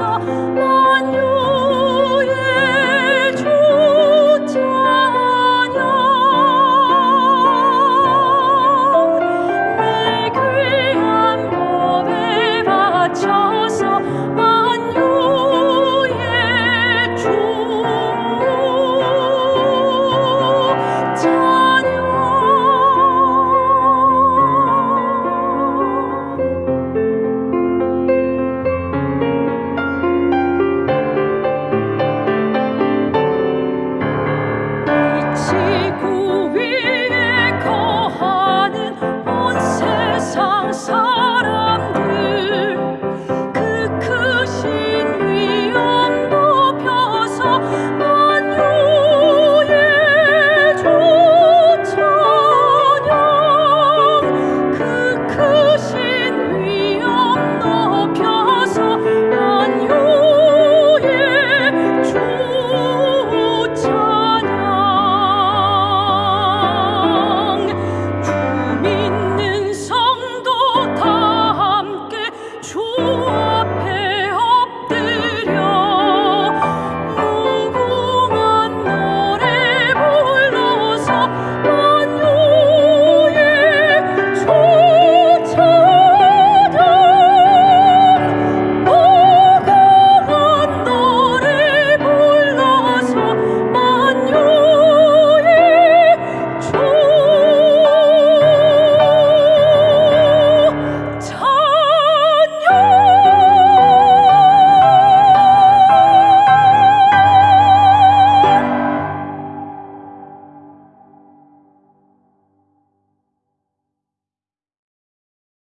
の